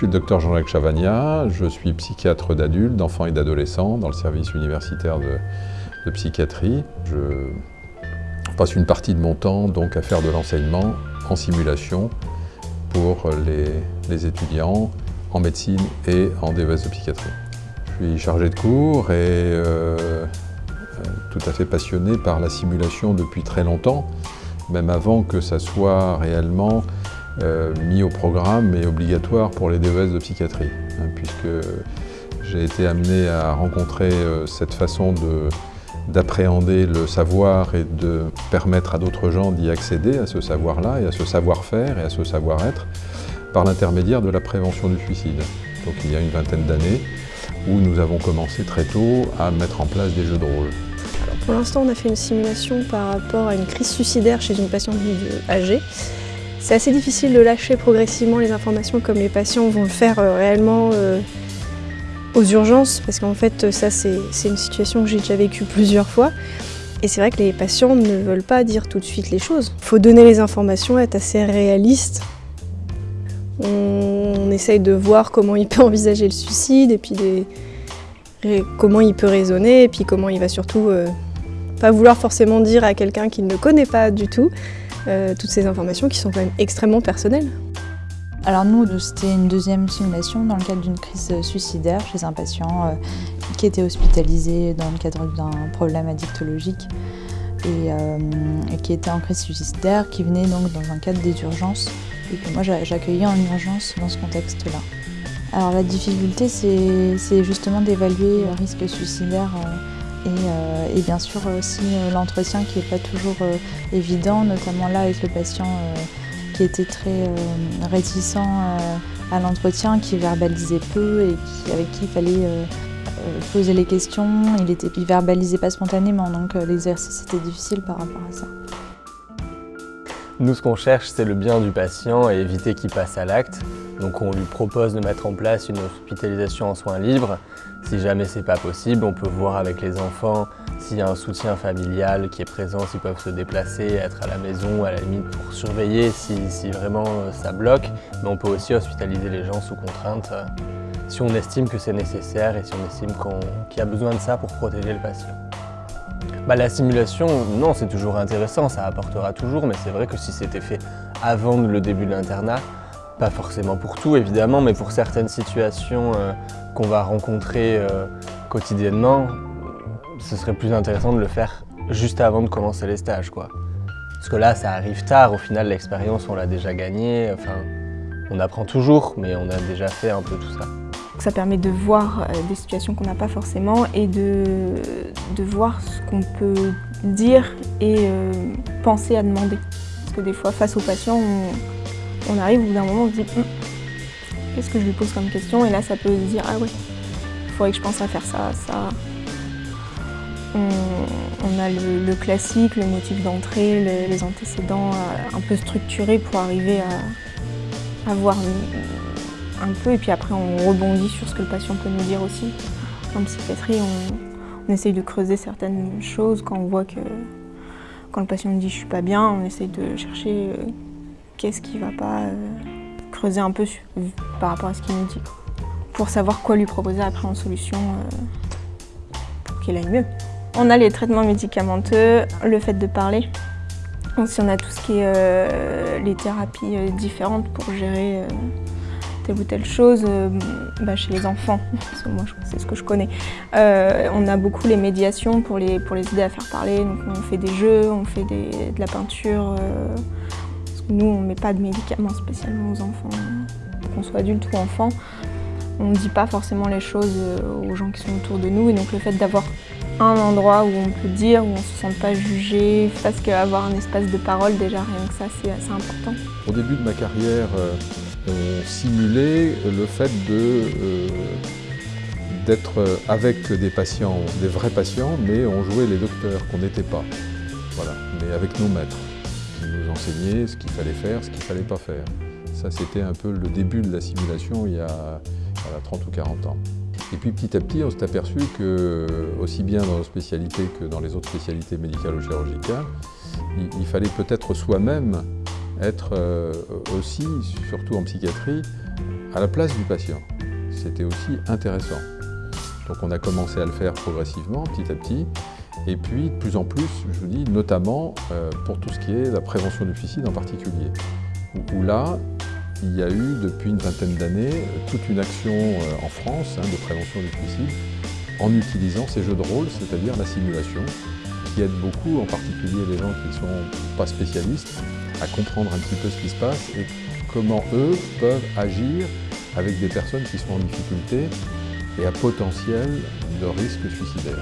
suis le docteur Jean-Jacques Chavagna, je suis psychiatre d'adultes, d'enfants et d'adolescents dans le service universitaire de, psychiatrie. Je passe une partie de mon temps donc à faire de l'enseignement en simulation pour les, étudiants en médecine et en DES de psychiatrie. Je suis chargé de cours et euh, tout à fait passionné par la simulation depuis très longtemps, même avant que ça soit réellement euh, mis au programme et obligatoire pour les DES de psychiatrie, hein, puisque j'ai été amené à rencontrer euh, cette façon d'appréhender le savoir et de permettre à d'autres gens d'y accéder à ce savoir-là et à ce savoir-faire et à ce savoir-être par l'intermédiaire de la prévention du suicide. Donc il y a une vingtaine d'années où nous avons commencé très tôt à mettre en place des jeux de rôle. pour l'instant, on a fait une simulation par rapport à une crise suicidaire chez une patiente âgée. C'est assez difficile de lâcher progressivement les informations comme les patients vont le faire euh, réellement euh, aux urgences, parce qu'en fait ça c'est une situation que j'ai déjà vécue plusieurs fois. Et c'est vrai que les patients ne veulent pas dire tout de suite les choses. Il faut donner les informations, être assez réaliste. On, essaye de voir comment il peut envisager le suicide, et puis comment il peut raisonner, et puis comment il va surtout euh, pas vouloir forcément dire à quelqu'un qu'il ne connaît pas du tout, euh, toutes ces informations qui sont quand même extrêmement personnelles. Alors nous, c'était une deuxième simulation dans le cadre d'une crise suicidaire chez un patient euh, qui était hospitalisé dans le cadre d'un problème addictologique euh, et, qui était en crise suicidaire, qui venait donc dans un cadre des urgences et que moi j'accueillais en urgence dans ce contexte-là. Alors la difficulté, c'est justement d'évaluer le risque suicidaire euh, et, bien sûr aussi euh, l'entretien qui n'est pas toujours euh, évident, notamment là avec le patient qui était très réticent à l'entretien, qui verbalisait peu et avec qui il fallait poser les questions. Il ne verbalisait pas spontanément, donc l'exercice était difficile par rapport à ça. Nous, ce qu'on cherche, c'est le bien du patient et éviter qu'il passe à l'acte. Donc on lui propose de mettre en place une hospitalisation en soins libres. Si jamais c'est pas possible, on peut voir avec les enfants s'il y a un soutien familial qui est présent, s'ils peuvent se déplacer, être à la maison, à la limite pour surveiller si, vraiment euh, ça bloque. Mais on peut aussi hospitaliser les gens sous contrainte euh, si on estime que c'est nécessaire et si on estime qu'il y a besoin de ça pour protéger le patient. Bah, la simulation, non, c'est toujours intéressant, ça apportera toujours, mais c'est vrai que si c'était fait avant le début de l'internat, pas forcément pour tout évidemment, mais pour certaines situations euh, qu'on va rencontrer euh, quotidiennement, ce serait plus intéressant de le faire juste avant de commencer les stages. Quoi. Parce que là, ça arrive tard, au final l'expérience on l'a déjà gagnée, enfin, on apprend toujours, mais on a déjà fait un peu tout ça. Ça permet de voir euh, des situations qu'on n'a pas forcément et de, de voir ce qu'on peut dire et penser à demander. Parce que des fois, face aux patients, on, on arrive au bout d'un moment, on se dit hum, qu'est-ce que je lui pose comme question? Et là, ça peut se dire ah ouais, il faudrait que je pense à faire ça, ça. On, a le, classique, le motif d'entrée, les, antécédents euh, un peu structurés pour arriver à, voir un, peu et puis après on rebondit sur ce que le patient peut nous dire aussi. En psychiatrie, on, essaye de creuser certaines choses quand on voit que quand le patient dit je suis pas bien, on essaye de chercher euh, qu'est-ce qui va pas euh, creuser un peu par rapport à ce qu'il nous dit. Pour savoir quoi lui proposer après en solution euh, pour qu'il aille mieux. On a les traitements médicamenteux, le fait de parler. si on a tout ce qui est euh, les thérapies différentes pour gérer telle ou telle chose bah, chez les enfants, moi c'est ce que je connais. on a beaucoup les médiations pour les, pour les aider à faire parler, donc on fait des jeux, on fait de la peinture, nous, on ne met pas de médicaments spécialement aux enfants, qu'on soit adulte ou enfant. On ne dit pas forcément les choses euh, aux gens qui sont autour de nous. Et donc le fait d'avoir un endroit où on peut dire, où on ne se sent pas jugé, parce qu'avoir un espace de parole, déjà rien que ça, c'est assez important. Au début de ma carrière, euh, on simulait le fait euh, d'être avec des patients, des vrais patients, mais on jouait les docteurs qu'on n'était pas. Voilà, mais avec nos maîtres nous enseigner ce qu'il fallait faire, ce qu'il ne fallait pas faire. Ça, c'était un peu le début de la simulation il y, a, 30 ou 40 ans. Et puis petit à petit, on s'est aperçu que, aussi bien dans nos spécialités que dans les autres spécialités médicales ou chirurgicales, il, fallait peut-être soi-même être euh, aussi, surtout en psychiatrie, à la place du patient. C'était aussi intéressant. Donc on a commencé à le faire progressivement, petit à petit, et puis de plus en plus, je vous dis, notamment euh, pour tout ce qui est la prévention du suicide en particulier, où, là, il y a eu depuis une vingtaine d'années toute une action euh, en France hein, de prévention du suicide en utilisant ces jeux de rôle, c'est-à-dire la simulation, qui aide beaucoup, en particulier les gens qui ne sont pas spécialistes, à comprendre un petit peu ce qui se passe et comment eux peuvent agir avec des personnes qui sont en difficulté et à potentiel de risque suicidaire.